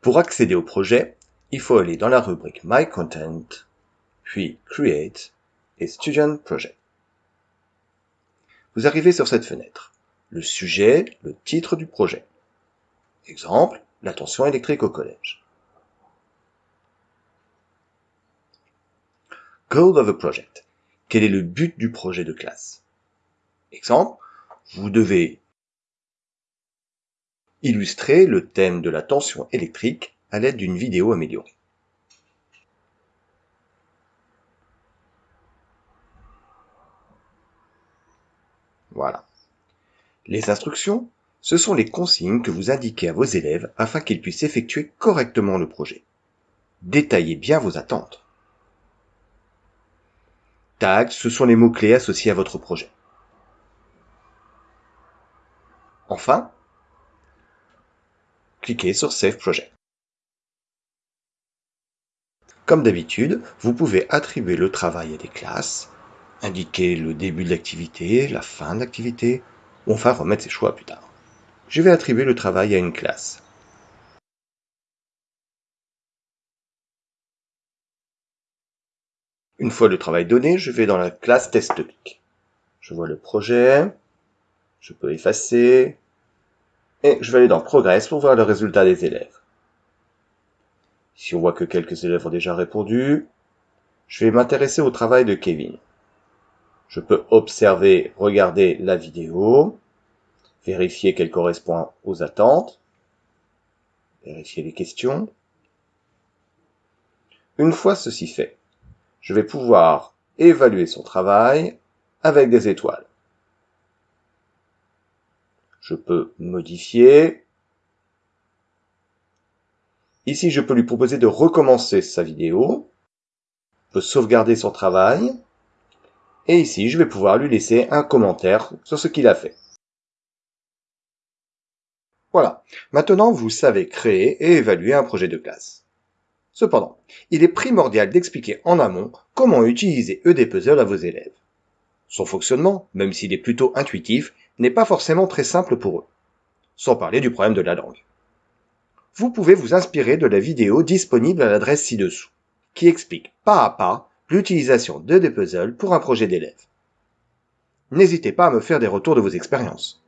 Pour accéder au projet, il faut aller dans la rubrique My Content, puis Create et Student Project. Vous arrivez sur cette fenêtre. Le sujet, le titre du projet. Exemple, la tension électrique au collège. Goal of a project. Quel est le but du projet de classe? Exemple, vous devez illustrer le thème de la tension électrique à l'aide d'une vidéo améliorée. Voilà. Les instructions, ce sont les consignes que vous indiquez à vos élèves afin qu'ils puissent effectuer correctement le projet. Détaillez bien vos attentes. Tags, ce sont les mots-clés associés à votre projet. Enfin, cliquez sur Save Project. Comme d'habitude, vous pouvez attribuer le travail à des classes, indiquer le début de l'activité, la fin de l'activité, ou enfin remettre ses choix plus tard. Je vais attribuer le travail à une classe. Une fois le travail donné, je vais dans la classe TestClick. Je vois le projet, je peux effacer, et je vais aller dans Progress pour voir le résultat des élèves. Si on voit que quelques élèves ont déjà répondu, je vais m'intéresser au travail de Kevin. Je peux observer, regarder la vidéo, vérifier qu'elle correspond aux attentes, vérifier les questions. Une fois ceci fait, je vais pouvoir évaluer son travail avec des étoiles je peux modifier. Ici, je peux lui proposer de recommencer sa vidéo. Je peux sauvegarder son travail. Et ici, je vais pouvoir lui laisser un commentaire sur ce qu'il a fait. Voilà. Maintenant, vous savez créer et évaluer un projet de classe. Cependant, il est primordial d'expliquer en amont comment utiliser EDPuzzle à vos élèves. Son fonctionnement, même s'il est plutôt intuitif, n'est pas forcément très simple pour eux. Sans parler du problème de la langue. Vous pouvez vous inspirer de la vidéo disponible à l'adresse ci-dessous, qui explique pas à pas l'utilisation de des puzzles pour un projet d'élève. N'hésitez pas à me faire des retours de vos expériences.